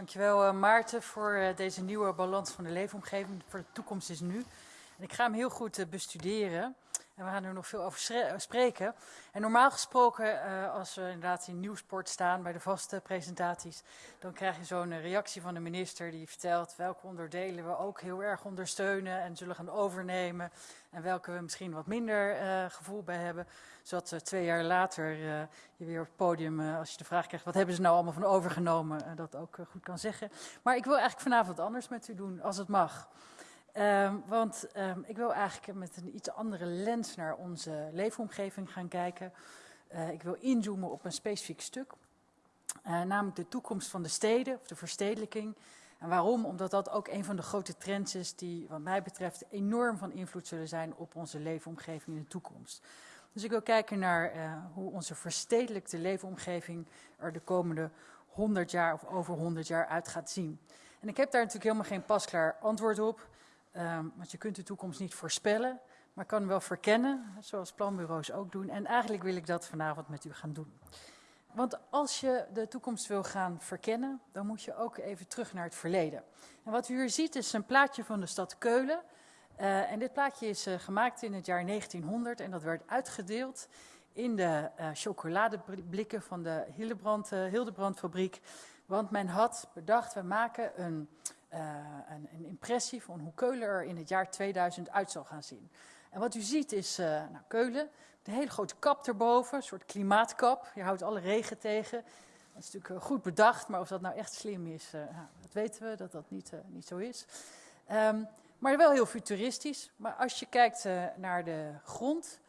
Dankjewel uh, Maarten voor uh, deze nieuwe balans van de leefomgeving. Voor de toekomst is nu. En ik ga hem heel goed uh, bestuderen. En we gaan er nog veel over spreken. En normaal gesproken, als we inderdaad in Nieuwsport staan bij de vaste presentaties, dan krijg je zo'n reactie van de minister die vertelt welke onderdelen we ook heel erg ondersteunen en zullen gaan overnemen. En welke we misschien wat minder gevoel bij hebben zodat uh, twee jaar later je weer op het podium, als je de vraag krijgt, wat hebben ze nou allemaal van overgenomen, dat ook goed kan zeggen. Maar ik wil eigenlijk vanavond anders met u doen, als het mag. Um, want um, ik wil eigenlijk met een iets andere lens naar onze leefomgeving gaan kijken. ik wil inzoomen op een specifiek stuk, namelijk de toekomst van de steden, of de verstedelijking. En waarom? Omdat dat ook een van de grote trends is die wat mij betreft enorm van invloed zullen zijn op onze leefomgeving in de toekomst. Dus ik wil kijken naar uh, hoe onze verstedelijkte leefomgeving er de komende 100 jaar of over 100 jaar uit gaat zien. En ik heb daar natuurlijk helemaal geen pasklaar antwoord op, um, want je kunt de toekomst niet voorspellen, maar kan wel verkennen, zoals planbureaus ook doen. En eigenlijk wil ik dat vanavond met u gaan doen. Want als je de toekomst wil gaan verkennen, dan moet je ook even terug naar het verleden. En wat u hier ziet is een plaatje van de stad Keulen. Uh, en dit plaatje is uh, gemaakt in het jaar 1900 en dat werd uitgedeeld in de uh, chocoladeblikken van de Hildebrand, Hildebrandfabriek. Want men had bedacht, we maken een, een, een, impressie van hoe Keulen er in het jaar 2000 uit zal gaan zien. En wat u ziet is nou, Keulen, de hele grote kap erboven, een soort klimaatkap. Je houdt alle regen tegen. Dat is natuurlijk goed bedacht, maar of dat nou echt slim is, nou, dat weten we, dat dat niet, niet zo is. Um, maar wel heel futuristisch. Maar als je kijkt naar de grond,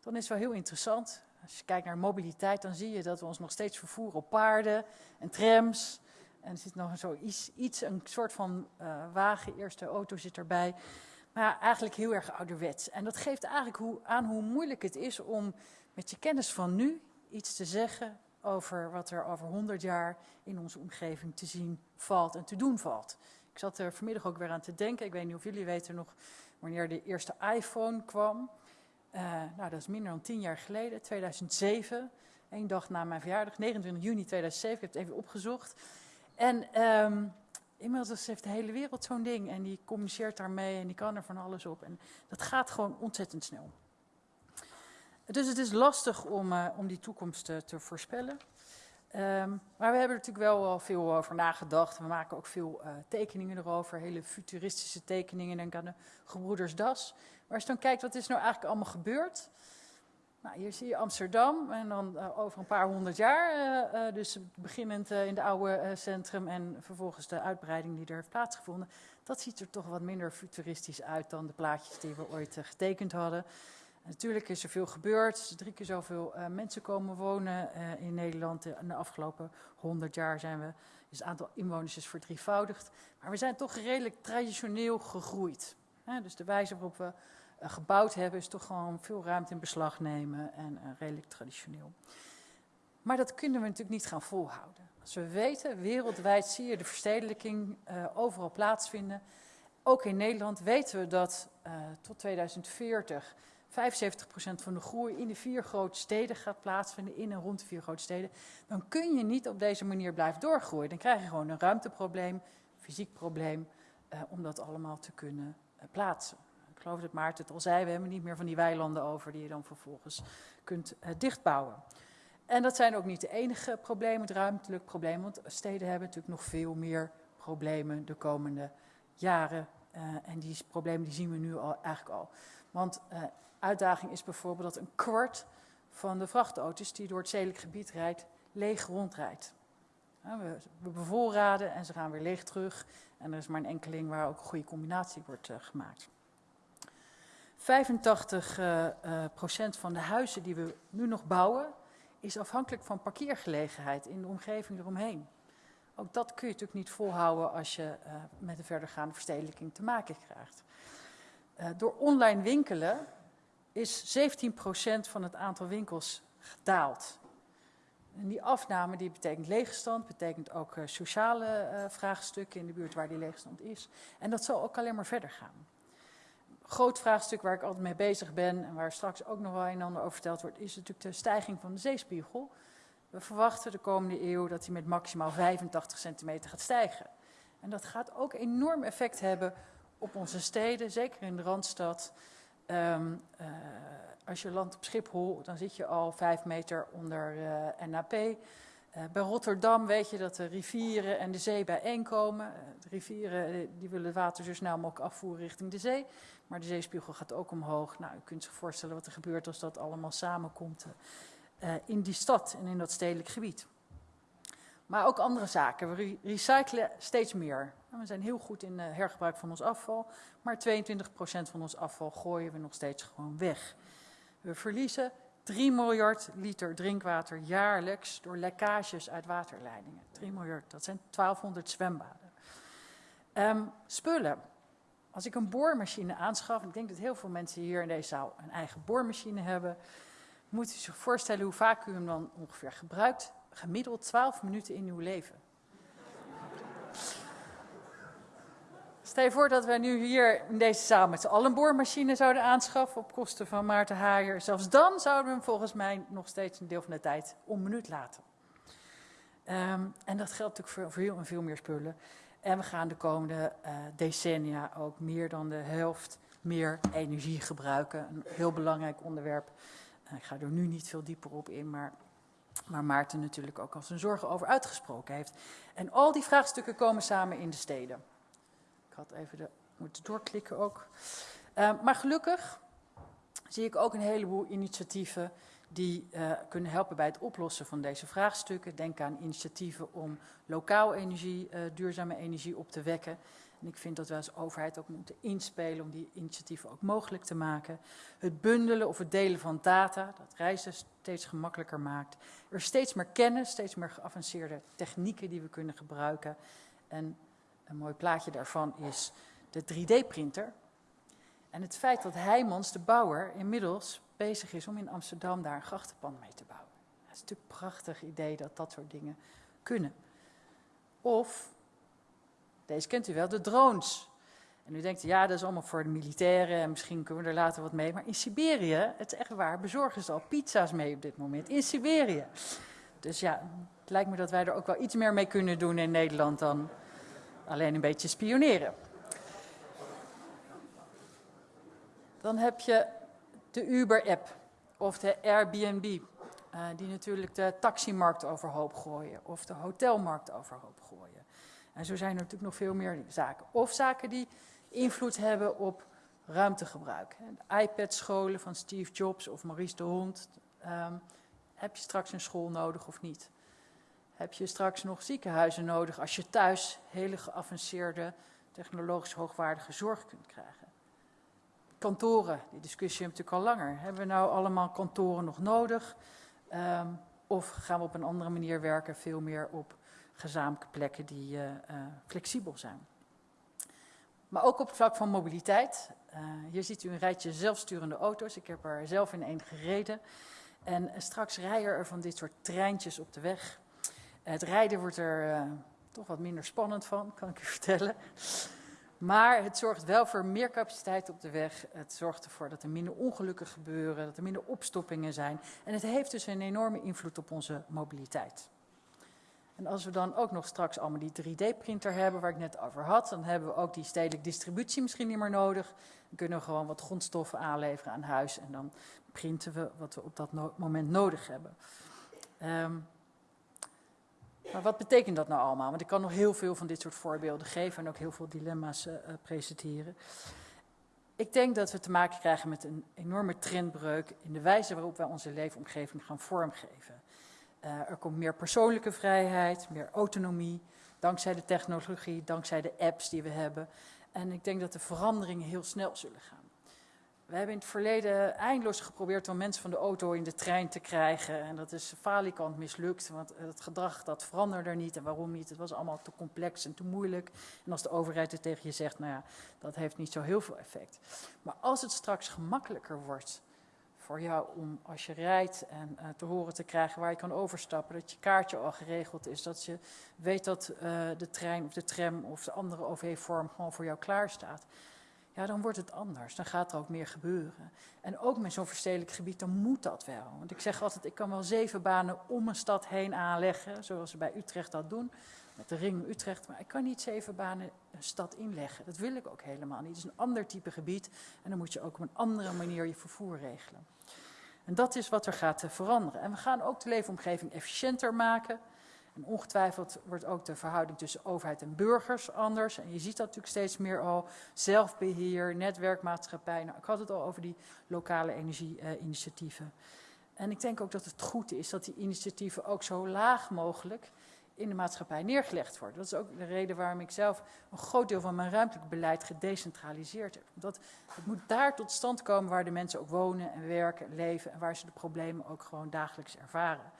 dan is het wel heel interessant. Als je kijkt naar mobiliteit, dan zie je dat we ons nog steeds vervoeren op paarden en trams. En er zit nog zo iets, iets een soort van uh, wagen, eerste auto zit erbij. Maar eigenlijk heel erg ouderwets. En dat geeft eigenlijk hoe, aan hoe moeilijk het is om met je kennis van nu iets te zeggen over wat er over 100 jaar in onze omgeving te zien valt en te doen valt. Ik zat er vanmiddag ook weer aan te denken. Ik weet niet of jullie weten nog wanneer de eerste iPhone kwam. Uh, nou, dat is minder dan tien jaar geleden, 2007. Eén dag na mijn verjaardag, 29 juni 2007. Ik heb het even opgezocht. En um, inmiddels heeft de hele wereld zo'n ding. En die communiceert daarmee en die kan er van alles op. En dat gaat gewoon ontzettend snel. Dus het is lastig om, uh, om die toekomst uh, te voorspellen. Um, maar we hebben er natuurlijk wel, wel veel over nagedacht. We maken ook veel uh, tekeningen erover, hele futuristische tekeningen. Denk aan de gebroeders Das. Maar als je dan kijkt, wat is nou eigenlijk allemaal gebeurd? Nou, hier zie je Amsterdam en dan uh, over een paar honderd jaar. Uh, dus beginnend in de oude centrum en vervolgens de uitbreiding die er heeft plaatsgevonden. Dat ziet er toch wat minder futuristisch uit dan de plaatjes die we ooit getekend hadden. Natuurlijk is er veel gebeurd. Zijn drie keer zoveel mensen komen wonen in Nederland. In de afgelopen 100 jaar zijn we, het aantal inwoners is verdrievoudigd. Maar we zijn toch redelijk traditioneel gegroeid. Dus de wijze waarop we gebouwd hebben is toch gewoon veel ruimte in beslag nemen en redelijk traditioneel. Maar dat kunnen we natuurlijk niet gaan volhouden. Als we weten, wereldwijd zie je de verstedelijking overal plaatsvinden. Ook in Nederland weten we dat tot 2040 75% van de groei in de vier grote steden gaat plaatsvinden, in en rond de vier grote steden, dan kun je niet op deze manier blijven doorgroeien. Dan krijg je gewoon een ruimteprobleem, fysiek probleem, eh, om dat allemaal te kunnen eh, plaatsen. Ik geloof dat Maarten het al zei, we hebben niet meer van die weilanden over die je dan vervolgens kunt eh, dichtbouwen. En dat zijn ook niet de enige problemen, het ruimtelijk probleem, want steden hebben natuurlijk nog veel meer problemen de komende jaren. Uh, en die problemen die zien we nu al, eigenlijk al. Want uh, uitdaging is bijvoorbeeld dat een kwart van de vrachtauto's die door het zedelijk gebied rijdt, leeg rondrijdt. We, we, bevoorraden en ze gaan weer leeg terug. En er is maar een enkeling waar ook een goede combinatie wordt gemaakt. 85 uh, uh, procent van de huizen die we nu nog bouwen, is afhankelijk van parkeergelegenheid in de omgeving eromheen. Ook dat kun je natuurlijk niet volhouden als je uh, met een verdergaande verstedelijking te maken krijgt. Door online winkelen is 17% van het aantal winkels gedaald. En die afname die betekent leegstand, betekent ook sociale vraagstukken in de buurt waar die leegstand is. En dat zal ook alleen maar verder gaan. Groot vraagstuk waar ik altijd mee bezig ben en waar straks ook nog wel een en ander over verteld wordt, is natuurlijk de stijging van de zeespiegel. We verwachten de komende eeuw dat die met maximaal 85 centimeter gaat stijgen. En dat gaat ook enorm effect hebben op onze steden, zeker in de Randstad. Um, uh, als je landt op Schiphol, dan zit je al vijf meter onder uh, NAP. Uh, bij Rotterdam weet je dat de rivieren en de zee bijeenkomen. de rivieren die willen het water zo snel mogelijk afvoeren richting de zee. Maar de zeespiegel gaat ook omhoog. Nou, u kunt zich voorstellen wat er gebeurt als dat allemaal samenkomt in die stad en in dat stedelijk gebied. Maar ook andere zaken. We recyclen steeds meer. We zijn heel goed in hergebruik van ons afval. Maar 22% van ons afval gooien we nog steeds gewoon weg. We verliezen 3 miljard liter drinkwater jaarlijks door lekkages uit waterleidingen. 3 miljard, dat zijn 1200 zwembaden. Um, spullen. Als ik een boormachine aanschaf, ik denk dat heel veel mensen hier in deze zaal een eigen boormachine hebben, moet u zich voorstellen hoe vaak u hem dan ongeveer gebruikt. Gemiddeld 12 minuten in uw leven. Stel je voor dat wij nu hier in deze zaal met z'n allen een boormachine zouden aanschaffen op kosten van Maarten Haaier. Zelfs dan zouden we hem volgens mij nog steeds een deel van de tijd onbenut laten. Um, en dat geldt natuurlijk voor, heel en veel meer spullen. En we gaan de komende uh, decennia ook meer dan de helft meer energie gebruiken. Een heel belangrijk onderwerp. Uh, ik ga er nu niet veel dieper op in, maar waar Maarten natuurlijk ook al zijn zorgen over uitgesproken heeft. En al die vraagstukken komen samen in de steden had even de, moeten doorklikken ook. Uh, maar gelukkig zie ik ook een heleboel initiatieven die uh, kunnen helpen bij het oplossen van deze vraagstukken. Denk aan initiatieven om lokaal energie, uh, duurzame energie op te wekken. En ik vind dat we als overheid ook moeten inspelen om die initiatieven ook mogelijk te maken. Het bundelen of het delen van data, dat reizen steeds gemakkelijker maakt. Er steeds meer kennis, steeds meer geavanceerde technieken die we kunnen gebruiken. En een mooi plaatje daarvan is de 3D-printer. En het feit dat Heijmans, de bouwer, inmiddels bezig is om in Amsterdam daar een grachtenpand mee te bouwen. Het is natuurlijk een prachtig idee dat dat soort dingen kunnen. Of, deze kent u wel, de drones. En u denkt, ja, dat is allemaal voor de militairen en misschien kunnen we er later wat mee. Maar in Siberië, het is echt waar, bezorgen ze al pizza's mee op dit moment. In Siberië. Dus ja, het lijkt me dat wij er ook wel iets meer mee kunnen doen in Nederland dan alleen een beetje spioneren. Dan heb je de Uber-app of de Airbnb, uh, die natuurlijk de taximarkt overhoop gooien of de hotelmarkt overhoop gooien. En zo zijn er natuurlijk nog veel meer zaken. Of zaken die invloed hebben op ruimtegebruik. IPad-scholen van Steve Jobs of Maurice de Hond. Um, heb je straks een school nodig of niet? Heb je straks nog ziekenhuizen nodig als je thuis hele geavanceerde, technologisch hoogwaardige zorg kunt krijgen. Kantoren, die discussie hebben we natuurlijk al langer. Hebben we nou allemaal kantoren nog nodig? Um, of gaan we op een andere manier werken, veel meer op gezamenlijke plekken die uh, uh, flexibel zijn? Maar ook op het vlak van mobiliteit. Uh, hier ziet u een rijtje zelfsturende auto's. Ik heb er zelf in één gereden. En straks rijden er van dit soort treintjes op de weg. Het rijden wordt er uh, toch wat minder spannend van, kan ik u vertellen. Maar het zorgt wel voor meer capaciteit op de weg. Het zorgt ervoor dat er minder ongelukken gebeuren, dat er minder opstoppingen zijn. En het heeft dus een enorme invloed op onze mobiliteit. En als we dan ook nog straks allemaal die 3D-printer hebben waar ik net over had, dan hebben we ook die stedelijke distributie misschien niet meer nodig. Dan kunnen we gewoon wat grondstoffen aanleveren aan huis en dan printen we wat we op dat moment nodig hebben. Um, maar wat betekent dat nou allemaal? Want ik kan nog heel veel van dit soort voorbeelden geven en ook heel veel dilemma's uh, presenteren. Ik denk dat we te maken krijgen met een enorme trendbreuk in de wijze waarop wij onze leefomgeving gaan vormgeven. Uh, er komt meer persoonlijke vrijheid, meer autonomie, dankzij de technologie, dankzij de apps die we hebben. En ik denk dat de veranderingen heel snel zullen gaan. We hebben in het verleden eindeloos geprobeerd om mensen van de auto in de trein te krijgen. En dat is falikant mislukt, want het gedrag dat veranderde niet. En waarom niet? Het was allemaal te complex en te moeilijk. En als de overheid het tegen je zegt, nou ja, dat heeft niet zo heel veel effect. Maar als het straks gemakkelijker wordt voor jou om als je rijdt en uh, te horen te krijgen waar je kan overstappen, dat je kaartje al geregeld is, dat je weet dat uh, de trein of de tram of de andere OV-vorm gewoon voor jou klaar staat ja, dan wordt het anders. Dan gaat er ook meer gebeuren. En ook met zo'n verstedelijk gebied, dan moet dat wel. Want ik zeg altijd, ik kan wel zeven banen om een stad heen aanleggen, zoals ze bij Utrecht dat doen, met de ring Utrecht. Maar ik kan niet zeven banen een stad inleggen. Dat wil ik ook helemaal niet. Het is een ander type gebied en dan moet je ook op een andere manier je vervoer regelen. En dat is wat er gaat veranderen. En we gaan ook de leefomgeving efficiënter maken. En ongetwijfeld wordt ook de verhouding tussen overheid en burgers anders. En je ziet dat natuurlijk steeds meer al. Zelfbeheer, netwerkmaatschappij. Nou, ik had het al over die lokale energieinitiatieven. en ik denk ook dat het goed is dat die initiatieven ook zo laag mogelijk in de maatschappij neergelegd worden. Dat is ook de reden waarom ik zelf een groot deel van mijn ruimtelijk beleid gedecentraliseerd heb. Omdat het moet daar tot stand komen waar de mensen ook wonen en werken, leven en waar ze de problemen ook gewoon dagelijks ervaren.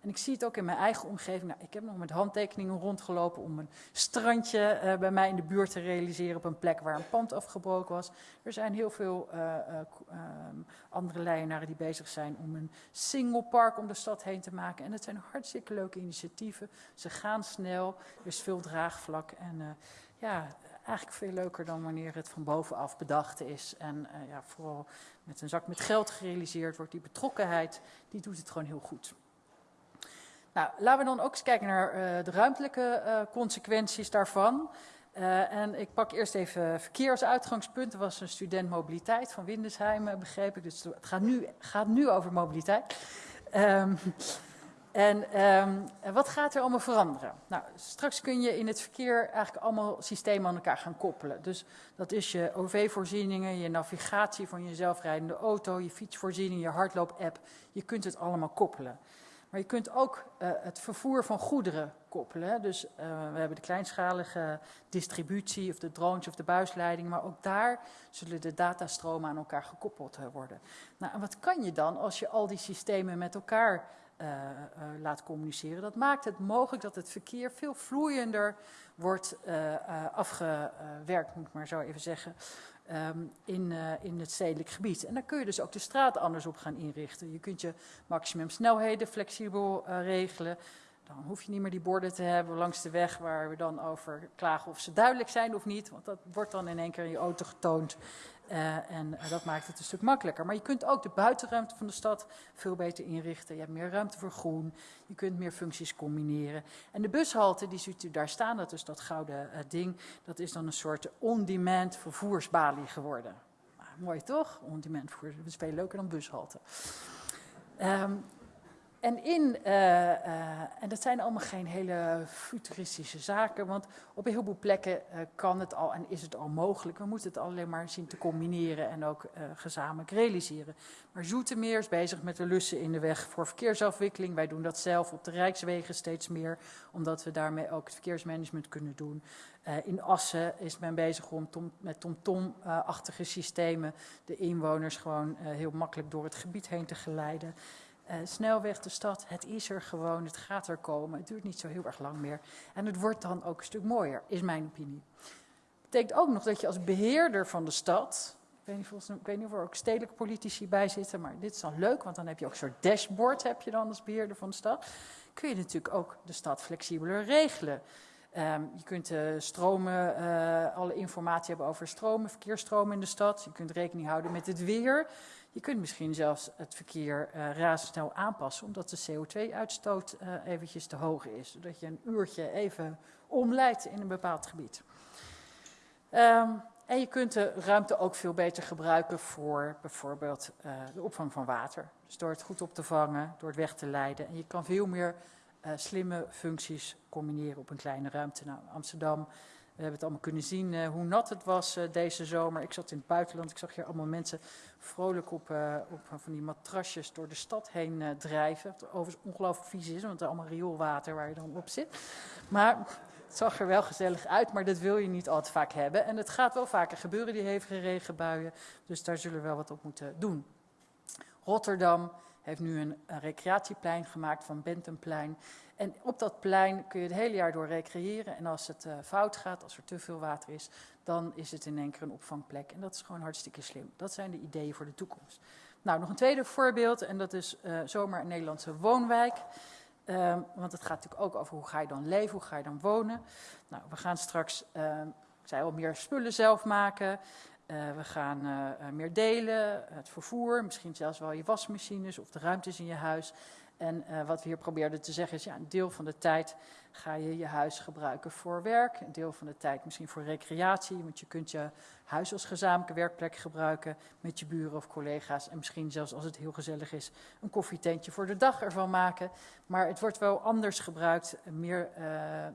En ik zie het ook in mijn eigen omgeving. Nou, ik heb nog met handtekeningen rondgelopen om een strandje uh, bij mij in de buurt te realiseren op een plek waar een pand afgebroken was. Er zijn heel veel uh, uh, andere leidenaren die bezig zijn om een single park om de stad heen te maken. En het zijn hartstikke leuke initiatieven. Ze gaan snel, er is veel draagvlak en ja, eigenlijk veel leuker dan wanneer het van bovenaf bedacht is. En ja, vooral met een zak met geld gerealiseerd wordt. Die betrokkenheid, die doet het gewoon heel goed. Nou, laten we dan ook eens kijken naar uh, de ruimtelijke uh, consequenties daarvan. Uh, en ik pak eerst even verkeer uitgangspunt. Er was een student mobiliteit van Windesheim, begreep ik. Dus het gaat nu, gaat nu over mobiliteit. Um, en um, wat gaat er allemaal veranderen? Nou, straks kun je in het verkeer eigenlijk allemaal systemen aan elkaar gaan koppelen. Dus dat is je OV-voorzieningen, je navigatie van je zelfrijdende auto, je fietsvoorziening, je hardloop-app. Je kunt het allemaal koppelen. Maar je kunt ook uh, het vervoer van goederen koppelen. Dus uh, we hebben de kleinschalige distributie of de drones of de buisleiding. Maar ook daar zullen de datastromen aan elkaar gekoppeld uh, worden. Nou, en wat kan je dan als je al die systemen met elkaar laat communiceren? Dat maakt het mogelijk dat het verkeer veel vloeiender wordt afgewerkt, moet ik maar zo even zeggen um, in, uh, in het stedelijk gebied. En dan kun je dus ook de straat anders op gaan inrichten. Je kunt je maximumsnelheden flexibel uh, regelen. Dan hoef je niet meer die borden te hebben langs de weg waar we dan over klagen of ze duidelijk zijn of niet. Want dat wordt dan in één keer in je auto getoond. Uh, en uh, dat maakt het een stuk makkelijker. Maar je kunt ook de buitenruimte van de stad veel beter inrichten. Je hebt meer ruimte voor groen. Je kunt meer functies combineren. En de bushalte, die ziet u daar staan, dat is dat gouden uh, ding. Dat is dan een soort on-demand vervoersbalie geworden. Mooi toch? On-demand vervoer. We spelen leuker dan bushalte. Um, en, in, uh, uh, en dat zijn allemaal geen hele futuristische zaken, want op een heleboel plekken uh, kan het al en is het al mogelijk. We moeten het alleen maar zien te combineren en ook gezamenlijk realiseren. Maar Zoetermeer is bezig met de lussen in de weg voor verkeersafwikkeling. Wij doen dat zelf op de Rijkswegen steeds meer, omdat we daarmee ook het verkeersmanagement kunnen doen. in Assen is men bezig om tom, met TomTom-achtige systemen de inwoners gewoon heel makkelijk door het gebied heen te geleiden. Uh, snelweg de stad, het is er gewoon, het gaat er komen. Het duurt niet zo heel erg lang meer. En het wordt dan ook een stuk mooier, is mijn opinie. Betekent ook nog dat je als beheerder van de stad, ik weet niet, volgens, of er ook stedelijke politici bij zitten, maar dit is dan leuk, want dan heb je ook een soort dashboard heb je dan als beheerder van de stad. Kun je natuurlijk ook de stad flexibeler regelen. Um, je kunt uh, stromen, uh, alle informatie hebben over stromen, verkeersstromen in de stad. Je kunt rekening houden met het weer. Je kunt misschien zelfs het verkeer uh, razendsnel aanpassen, omdat de CO2-uitstoot uh, eventjes te hoog is. Zodat je een uurtje even omleidt in een bepaald gebied. Um, en je kunt de ruimte ook veel beter gebruiken voor bijvoorbeeld uh, de opvang van water. Dus door het goed op te vangen, door het weg te leiden. En je kan veel meer slimme functies combineren op een kleine ruimte. Nou, Amsterdam we hebben het allemaal kunnen zien uh, hoe nat het was uh, deze zomer. Ik zat in het buitenland, ik zag hier allemaal mensen vrolijk op, uh, op van die matrasjes door de stad heen drijven. Wat overigens ongelooflijk vies is, want het is allemaal rioolwater waar je dan op zit. Maar het zag er wel gezellig uit, maar dat wil je niet al te vaak hebben. En het gaat wel vaker gebeuren, die hevige regenbuien. Dus daar zullen we wel wat op moeten doen. Rotterdam heeft nu een, recreatieplein gemaakt van Bentenplein. En op dat plein kun je het hele jaar door recreëren. En als het uh, fout gaat, als er te veel water is, dan is het in één keer een opvangplek. En dat is gewoon hartstikke slim. Dat zijn de ideeën voor de toekomst. Nou, nog een tweede voorbeeld, en dat is uh, zomaar een Nederlandse woonwijk. Um, want het gaat natuurlijk ook over hoe ga je dan leven, hoe ga je dan wonen. Nou, we gaan straks, uh, ik zei al, meer spullen zelf maken. We gaan meer delen, het vervoer, misschien zelfs wel je wasmachines of de ruimtes in je huis. En wat we hier probeerden te zeggen is, ja, een deel van de tijd ga je je huis gebruiken voor werk. Een deel van de tijd misschien voor recreatie, want je kunt je huis als gezamenlijke werkplek gebruiken met je buren of collega's. En misschien zelfs als het heel gezellig is, een koffietentje voor de dag ervan maken. Maar het wordt wel anders gebruikt, meer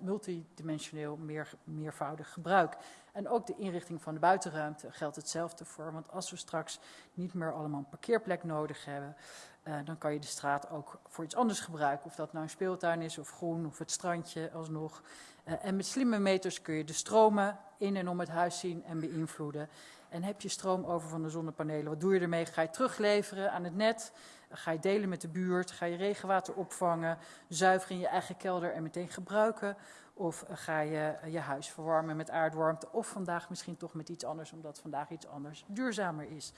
multidimensioneel, meer, meervoudig gebruik. En ook de inrichting van de buitenruimte geldt hetzelfde voor. Want als we straks niet meer allemaal een parkeerplek nodig hebben, uh, dan kan je de straat ook voor iets anders gebruiken. Of dat nou een speeltuin is of groen of het strandje alsnog. Uh, en met slimme meters kun je de stromen in en om het huis zien en beïnvloeden. En heb je stroom over van de zonnepanelen, wat doe je ermee? Ga je terugleveren aan het net? Ga je delen met de buurt? Ga je regenwater opvangen, zuiveren in je eigen kelder en meteen gebruiken? Of ga je je huis verwarmen met aardwarmte? Of vandaag misschien toch met iets anders, omdat vandaag iets anders duurzamer is.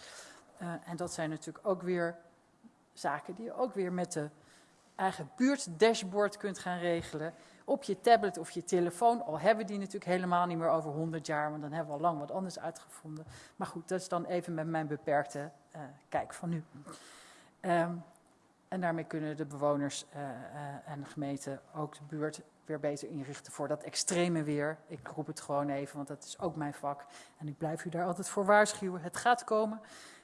Uh, en dat zijn natuurlijk ook weer zaken die je ook weer met de eigen buurtdashboard kunt gaan regelen. Op je tablet of je telefoon, al hebben we die natuurlijk helemaal niet meer over 100 jaar, want dan hebben we al lang wat anders uitgevonden. Maar goed, dat is dan even met mijn beperkte kijk van nu. Um, en daarmee kunnen de bewoners uh, uh, en de gemeente ook de buurt weer beter inrichten voor dat extreme weer. Ik roep het gewoon even, want dat is ook mijn vak. En ik blijf u daar altijd voor waarschuwen. Het gaat komen.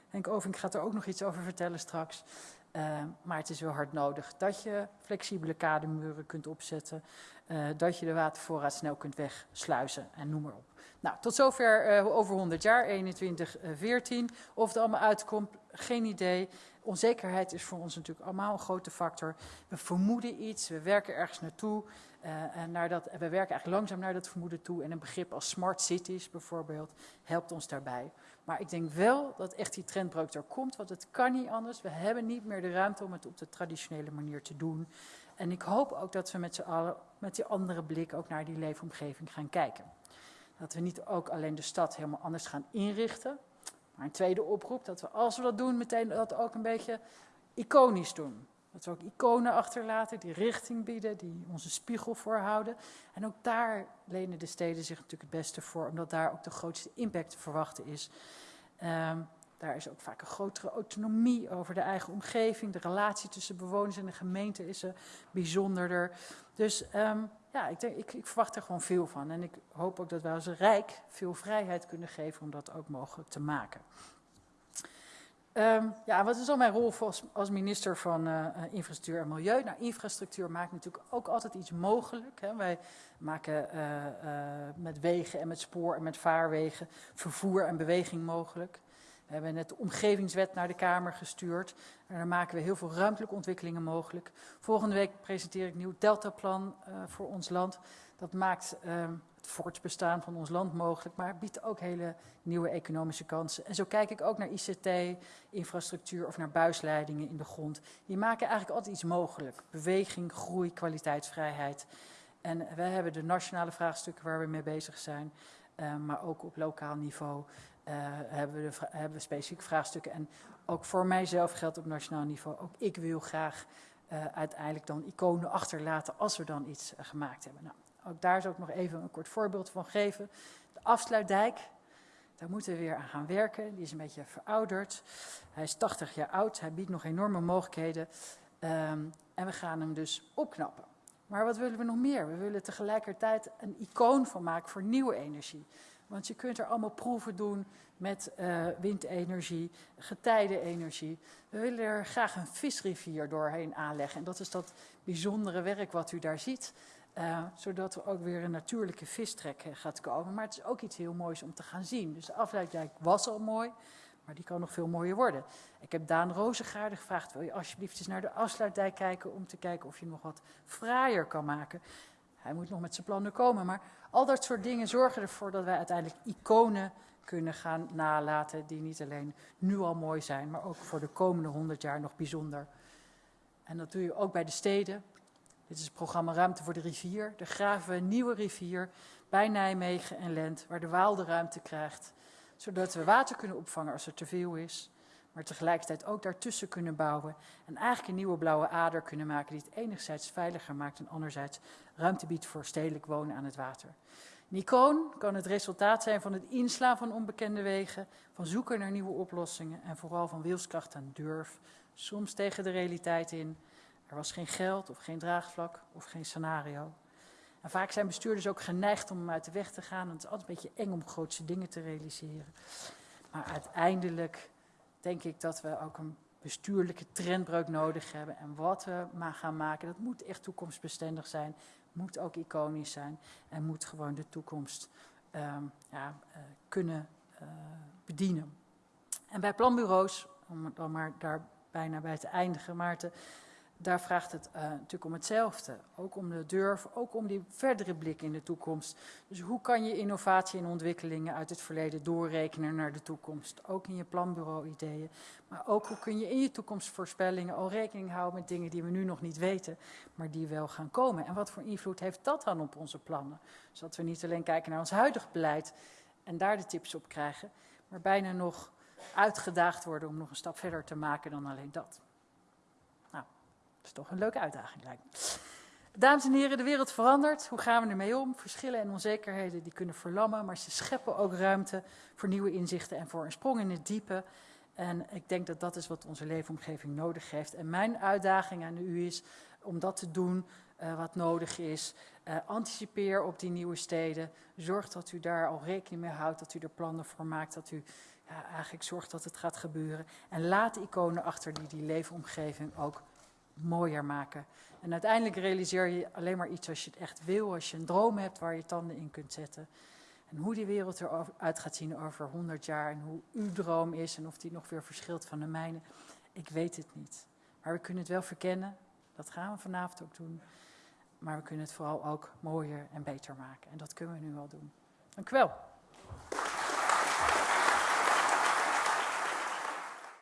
Henk Oving gaat er ook nog iets over vertellen straks. Uh, maar het is wel hard nodig dat je flexibele kademuren kunt opzetten. Uh, dat je de watervoorraad snel kunt wegsluizen en noem maar op. Nou, tot zover over 100 jaar, 21, 14. Of het allemaal uitkomt, geen idee. Onzekerheid is voor ons natuurlijk allemaal een grote factor. We vermoeden iets, we werken ergens naartoe. dat, we werken eigenlijk langzaam naar dat vermoeden toe. En een begrip als smart cities bijvoorbeeld helpt ons daarbij. Maar ik denk wel dat echt die trendbreuk er komt, want het kan niet anders. We hebben niet meer de ruimte om het op de traditionele manier te doen. En ik hoop ook dat we met z'n allen met die andere blik ook naar die leefomgeving gaan kijken. Dat we niet ook alleen de stad helemaal anders gaan inrichten. Maar een tweede oproep, dat we als we dat doen, meteen dat ook een beetje iconisch doen. Dat we ook iconen achterlaten die richting bieden, die onze spiegel voorhouden. En ook daar lenen de steden zich natuurlijk het beste voor, omdat daar ook de grootste impact te verwachten is. Um, daar is ook vaak een grotere autonomie over de eigen omgeving. De relatie tussen bewoners en de gemeente is er bijzonderder. Dus um, ja, ik, denk, ik, ik, verwacht er gewoon veel van. En ik hoop ook dat wij als Rijk veel vrijheid kunnen geven om dat ook mogelijk te maken. Um, ja, wat is dan mijn rol als, minister van uh, Infrastructuur en Milieu? Nou, infrastructuur maakt natuurlijk ook altijd iets mogelijk. Hè. Wij maken uh, met wegen en met spoor en met vaarwegen vervoer en beweging mogelijk. We hebben net de omgevingswet naar de Kamer gestuurd. En daar maken we heel veel ruimtelijke ontwikkelingen mogelijk. Volgende week presenteer ik nieuw deltaplan voor ons land. Dat maakt ehm, het voortbestaan van ons land mogelijk, maar biedt ook hele nieuwe economische kansen. En zo kijk ik ook naar ICT, infrastructuur of naar buisleidingen in de grond. Die maken eigenlijk altijd iets mogelijk. Beweging, groei, kwaliteitsvrijheid. En we hebben de nationale vraagstukken waar we mee bezig zijn, uh, maar ook op lokaal niveau uh, hebben, we hebben specifieke vraagstukken. En ook voor mijzelf geldt op nationaal niveau, ook ik wil graag uh, uiteindelijk dan iconen achterlaten als we dan iets gemaakt hebben. Nou, ook daar zou ik nog even een kort voorbeeld van geven. De afsluitdijk, daar moeten we weer aan gaan werken. Die is een beetje verouderd. Hij is 80 jaar oud, hij biedt nog enorme mogelijkheden. Um, en we gaan hem dus opknappen. Maar wat willen we nog meer? We willen tegelijkertijd een icoon van maken voor nieuwe energie. Want je kunt er allemaal proeven doen met uh, windenergie, getijdenenergie. We willen er graag een visrivier doorheen aanleggen. En dat is dat bijzondere werk wat u daar ziet. Uh, zodat er ook weer een natuurlijke vistrek gaat komen. Maar het is ook iets heel moois om te gaan zien. Dus de afleiding was al mooi, maar die kan nog veel mooier worden. Ik heb Daan Rozengaarde gevraagd, wil je alsjeblieft eens naar de afsluitdijk kijken... om te kijken of je nog wat fraaier kan maken. Hij moet nog met zijn plannen komen, maar al dat soort dingen zorgen ervoor... dat wij uiteindelijk iconen kunnen gaan nalaten die niet alleen nu al mooi zijn... maar ook voor de komende honderd jaar nog bijzonder. En dat doe je ook bij de steden... Dit is het programma Ruimte voor de Rivier. Daar graven we een nieuwe rivier bij Nijmegen en Lent, waar de Waal de ruimte krijgt. Zodat we water kunnen opvangen als er te veel is. Maar tegelijkertijd ook daartussen kunnen bouwen. En eigenlijk een nieuwe blauwe ader kunnen maken die het enerzijds veiliger maakt en anderzijds ruimte biedt voor stedelijk wonen aan het water. Een icoon kan het resultaat zijn van het inslaan van onbekende wegen, van zoeken naar nieuwe oplossingen en vooral van wilskracht en durf, soms tegen de realiteit in. Er was geen geld of geen draagvlak of geen scenario. En vaak zijn bestuurders ook geneigd om uit de weg te gaan. En het is altijd een beetje eng om grootse dingen te realiseren. Maar uiteindelijk denk ik dat we ook een bestuurlijke trendbreuk nodig hebben. En wat we maar gaan maken, dat moet echt toekomstbestendig zijn. Moet ook iconisch zijn. En moet gewoon de toekomst um, ja, uh, kunnen uh, bedienen. En bij planbureaus, om dan maar daar bijna bij te eindigen, Maarten daar vraagt het uh, natuurlijk om hetzelfde. Ook om de durf, ook om die verdere blik in de toekomst. Dus hoe kan je innovatie en ontwikkelingen uit het verleden doorrekenen naar de toekomst? Ook in je planbureau-ideeën. Maar ook hoe kun je in je toekomstvoorspellingen al rekening houden met dingen die we nu nog niet weten, maar die wel gaan komen. En wat voor invloed heeft dat dan op onze plannen? Zodat we niet alleen kijken naar ons huidig beleid en daar de tips op krijgen, maar bijna nog uitgedaagd worden om nog een stap verder te maken dan alleen dat. Dat is toch een leuke uitdaging, lijkt me. Dames en heren, de wereld verandert. Hoe gaan we ermee om? Verschillen en onzekerheden die kunnen verlammen, maar ze scheppen ook ruimte voor nieuwe inzichten en voor een sprong in het diepe. En ik denk dat dat is wat onze leefomgeving nodig heeft. En mijn uitdaging aan u is om dat te doen uh, wat nodig is. Uh, anticipeer op die nieuwe steden. Zorg dat u daar al rekening mee houdt, dat u er plannen voor maakt, dat u ja, eigenlijk zorgt dat het gaat gebeuren. En laat iconen achter die die leefomgeving ook mooier maken. En uiteindelijk realiseer je alleen maar iets als je het echt wil, als je een droom hebt waar je tanden in kunt zetten. En hoe die wereld eruit gaat zien over 100 jaar en hoe uw droom is en of die nog weer verschilt van de mijne, ik weet het niet. Maar we kunnen het wel verkennen, dat gaan we vanavond ook doen. Maar we kunnen het vooral ook mooier en beter maken. En dat kunnen we nu wel doen. Dank u wel.